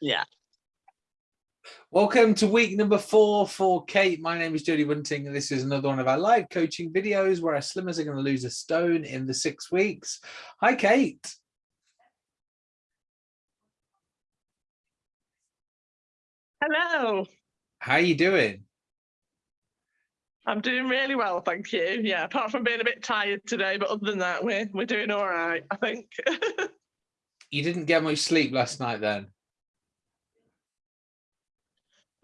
Yeah. Welcome to week number four for Kate. My name is Jodie Bunting, and this is another one of our live coaching videos where our slimmers are going to lose a stone in the six weeks. Hi, Kate. Hello. How are you doing? I'm doing really well, thank you. Yeah, apart from being a bit tired today, but other than that, we're we're doing all right, I think. you didn't get much sleep last night then?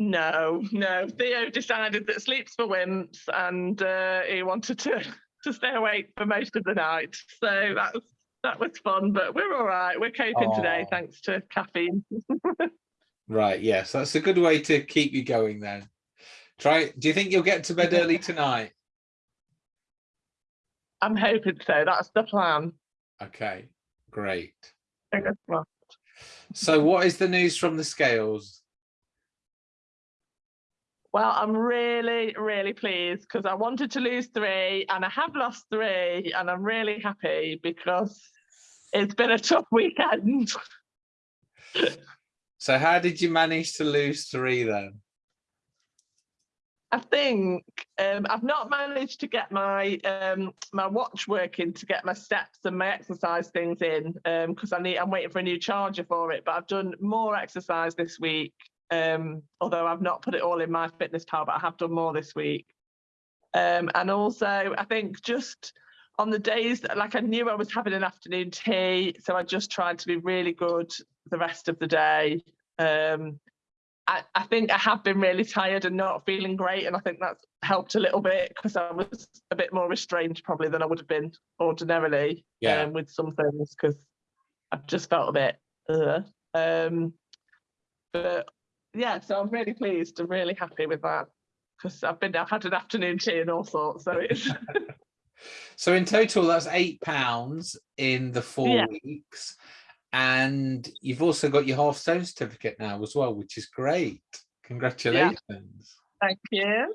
No, no. Theo decided that sleep's for wimps and uh, he wanted to, to stay awake for most of the night. So that was that was fun, but we're all right. We're coping oh. today thanks to caffeine. right, yes, that's a good way to keep you going then. Try. Do you think you'll get to bed early tonight? I'm hoping so. That's the plan. Okay, great. So what is the news from the scales? Well, I'm really, really pleased because I wanted to lose three and I have lost three and I'm really happy because it's been a tough weekend. so how did you manage to lose three then? I think um, I've not managed to get my um, my watch working to get my steps and my exercise things in because um, I need I'm waiting for a new charger for it. But I've done more exercise this week um, although I've not put it all in my fitness pal, but I have done more this week. Um, and also, I think just on the days that, like I knew I was having an afternoon tea, so I just tried to be really good the rest of the day. Um, I, I think I have been really tired and not feeling great, and I think that's helped a little bit because I was a bit more restrained probably than I would have been ordinarily yeah. um, with some things because I've just felt a bit. Uh, um, but yeah, so I'm really pleased I'm really happy with that because I've been I've had an afternoon tea and all sorts. So it's so in total that's eight pounds in the four yeah. weeks. And you've also got your half stone certificate now as well, which is great. Congratulations. Yeah. Thank you.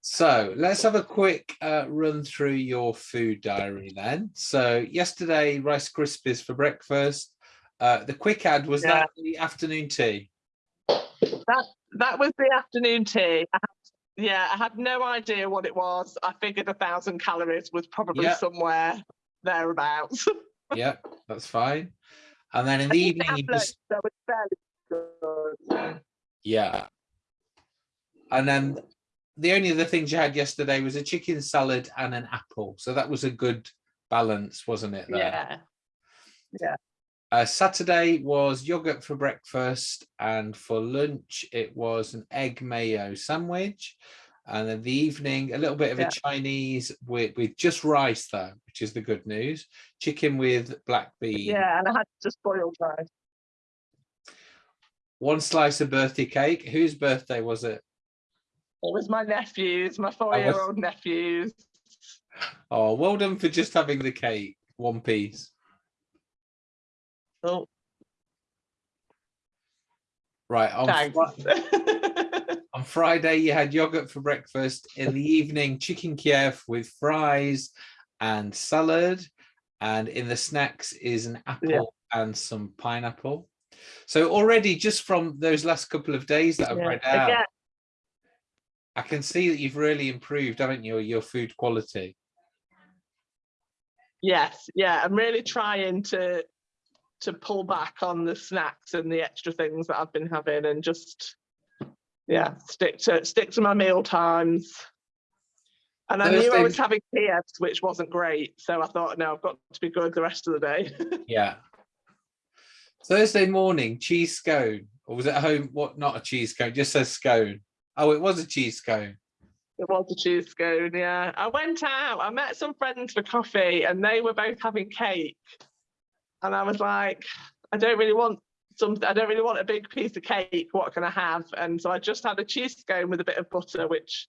So let's have a quick uh, run through your food diary then. So yesterday, Rice Krispies for breakfast. Uh, the quick ad, was yeah. that the afternoon tea? That that was the afternoon tea. I had, yeah, I had no idea what it was. I figured a thousand calories was probably somewhere thereabouts. yeah, that's fine. And then in the evening, just that was fairly good. Yeah. And then the only other things you had yesterday was a chicken salad and an apple. So that was a good balance, wasn't it? There? Yeah. Yeah. Uh, Saturday was yogurt for breakfast and for lunch it was an egg mayo sandwich. And then the evening a little bit of yeah. a Chinese with, with just rice though which is the good news. Chicken with black bean. Yeah and I had just boiled rice. One slice of birthday cake. Whose birthday was it? It was my nephew's my four-year-old was... nephew's. Oh well done for just having the cake one piece Oh. Right. On, fr on, Friday, you had yogurt for breakfast. In the evening, chicken Kiev with fries and salad. And in the snacks is an apple yeah. and some pineapple. So already just from those last couple of days that I've yeah. read out, Again. I can see that you've really improved, haven't you, your food quality? Yes, yeah, I'm really trying to to pull back on the snacks and the extra things that I've been having and just yeah stick to stick to my meal times. And I knew I was having PFs, which wasn't great. So I thought, no, I've got to be good the rest of the day. yeah. Thursday morning, cheese scone. Or was it home? What, not a cheese scone, just says scone. Oh, it was a cheese scone. It was a cheese scone, yeah. I went out, I met some friends for coffee and they were both having cake and I was like, I don't really want something, I don't really want a big piece of cake. What can I have? And so I just had a cheese scone with a bit of butter, which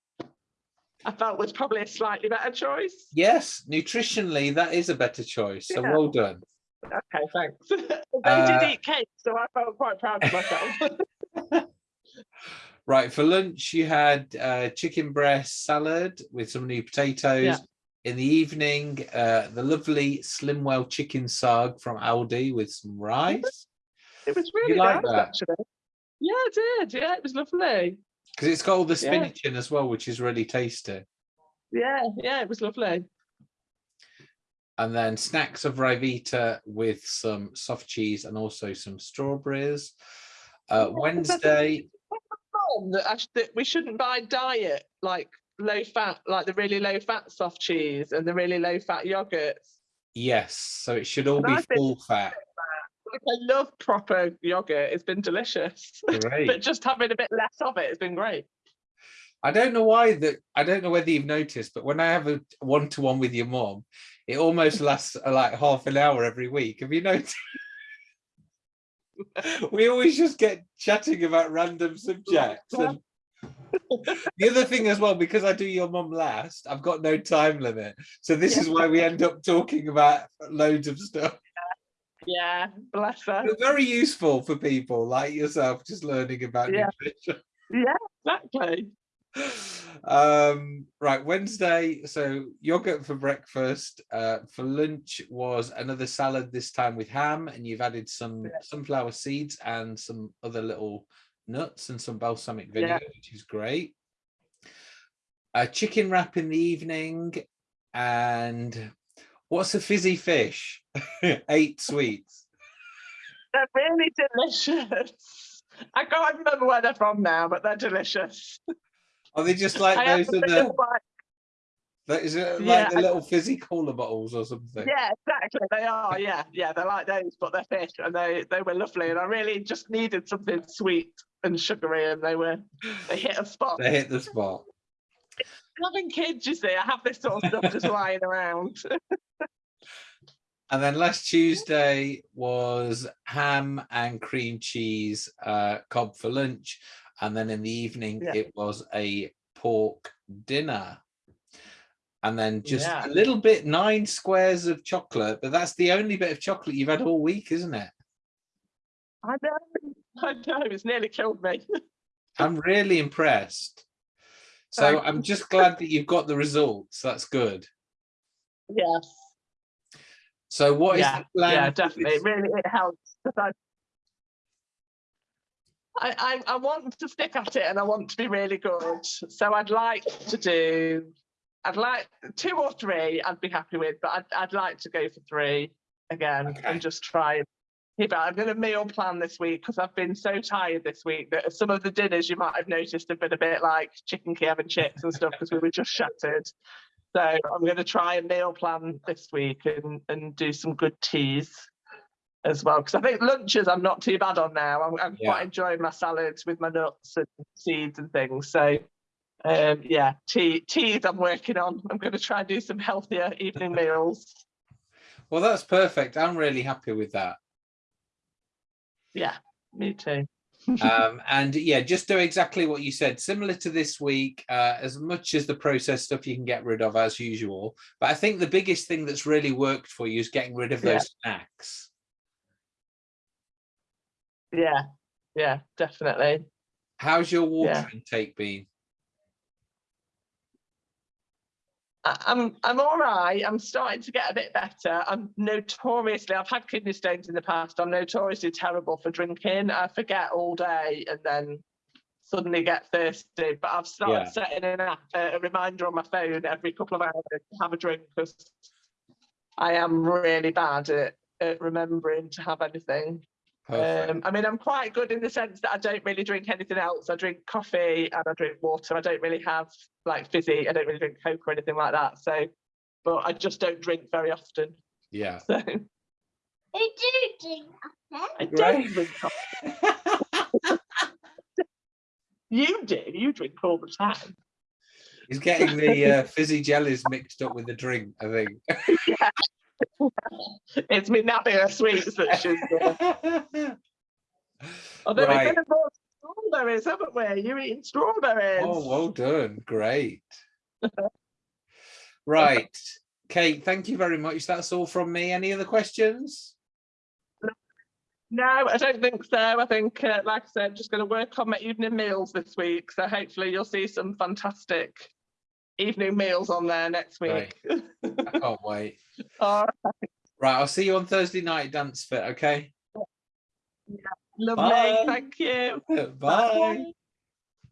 I felt was probably a slightly better choice. Yes, nutritionally, that is a better choice. So yeah. well done. Okay, thanks. they uh, did eat cake, so I felt quite proud of myself. right, for lunch, you had uh, chicken breast salad with some new potatoes. Yeah in the evening, uh, the lovely Slimwell chicken sag from Aldi with some rice. It was really you like nice, that? actually. Yeah, I did. Yeah, it was lovely. Because it's got all the Yeah. spinach in as well, which is really tasty. Yeah, yeah, it was lovely. And then snacks of Ryvita with some soft cheese and also some strawberries. Uh, Wednesday, Mum, That, I that we shouldn't buy diet like low fat, like the really low fat soft cheese and the really low fat yogurts. yes. So it should all And be full fat. Like, I love proper yogurt. It's been delicious. Great. but just having a bit less of it has been great. I don't know why that I don't know whether you've noticed, but when I have a one-to-one with your mom, it almost lasts uh, like half an hour every week. Have you noticed? we always just get chatting about random subjects. And the other thing as well, because I do your mum last, I've got no time limit. So this is why we end up talking about loads of stuff. Yeah, bless her. But very useful for people like yourself, just learning about Yeah. nutrition. Yeah, exactly. um right wednesday so yogurt for breakfast uh for lunch was another salad this time with ham and you've added some sunflower seeds and some other little nuts and some balsamic vinegar which is great a chicken wrap in the evening and what's a fizzy fish eight sweets They're really delicious. I can't remember where they're from now, but they're delicious. are they just like I those are the that is it Yeah, like the little fizzy cola bottles or something Yeah, exactly. They are. Yeah, yeah. They're like those, but they're fish, and they they were lovely. And I really just needed something sweet and sugary, and they were they hit a spot. they hit the spot Having kids, you see, I have this sort of stuff just lying around. And then last Tuesday was ham and cream cheese uh, cob for lunch. And then in the evening, Yeah. it was a pork dinner. And then just Yeah. a little bit, nine squares of chocolate. But that's the only bit of chocolate you've had all week, isn't it? I know, I know. It's nearly killed me. I'm really impressed. So I'm just glad that you've got the results. That's good. yes. So what is yeah, the plan? yeah, definitely. It really it helps. I, I I want to stick at it and I want to be really good. So I'd like to do, I'd like two or three. I'd be happy with, but I'd I'd like to go for three again Okay. and just try. and keep it. I'm going to meal plan this week because I've been so tired this week that some of the dinners you might have noticed have been a bit like chicken Kiev and chips and stuff because we were just shattered. So I'm going to try and meal plan this week and, and do some good teas as well. Because I think lunches I'm not too bad on now. I'm, I'm Yeah. quite enjoying my salads with my nuts and seeds and things. So um, yeah, tea teas I'm working on. I'm going to try and do some healthier evening meals. Well, that's perfect. I'm really happy with that. Yeah, me too. um, and yeah, just do exactly what you said. Similar to this week, uh, as much as the processed stuff you can get rid of as usual. But I think the biggest thing that's really worked for you is getting rid of Yeah. those snacks. Yeah, yeah, definitely. How's your water Yeah. intake been? I- I'm I'm all right. I'm starting to get a bit better. I'm notoriously I've had kidney stones in the past. I'm notoriously terrible for drinking. I forget all day and then suddenly get thirsty. But I've started Yeah. setting an app, a reminder on my phone every couple of hours to have a drink because I am really bad at, at remembering to have anything. Perfect. Um, I mean, I'm quite good in the sense that I don't really drink anything else. I drink coffee and I drink water. I don't really have like fizzy. I don't really drink Coke or anything like that. So, but I just don't drink very often. yeah. So They do drink that. I don't drink coffee. You do. You drink all the time. He's getting the uh, fizzy jellies mixed up with the drink, I think. It's me Nabia sweets that she's. Uh, although Right. we've been bought strawberries, haven't we? You're eating strawberries. Oh, well done. Great. Right. Kate, thank you very much. That's all from me. Any other questions? No, I don't think so. I think, uh, like I said, just going to work on my evening meals this week. So hopefully you'll see some fantastic evening meals on there next week. I can't wait. All right. Right, I'll see you on Thursday night, Dance Fit, okay? Lovely. Bye. Thank you. Bye.